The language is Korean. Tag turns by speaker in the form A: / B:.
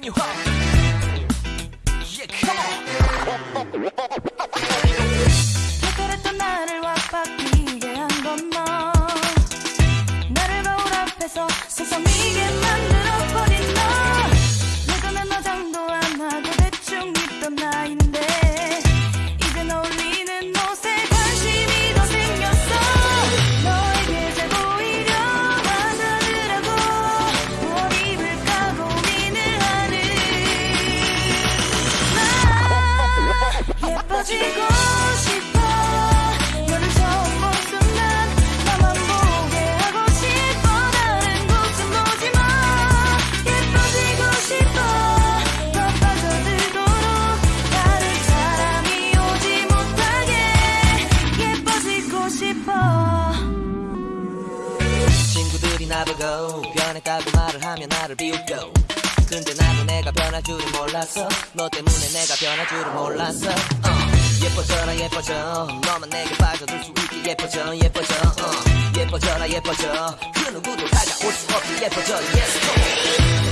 A: Come on.
B: 그랬던 나를 와바뀌게 한 건너 나를 거울 앞에서 서성이게
A: 친구들이 나보고 변했다고 말을 하면 나를 비웃고 근데 나도 내가 변할 줄은 몰랐어 너 때문에 내가 변할 줄은 몰랐어 어. 예뻐져라 예뻐져 너만 내게 빠져들 수 있게 예뻐져 예뻐져 어. 예뻐져라 예뻐져 그 누구도 다가올 수 없게 예뻐져 Yes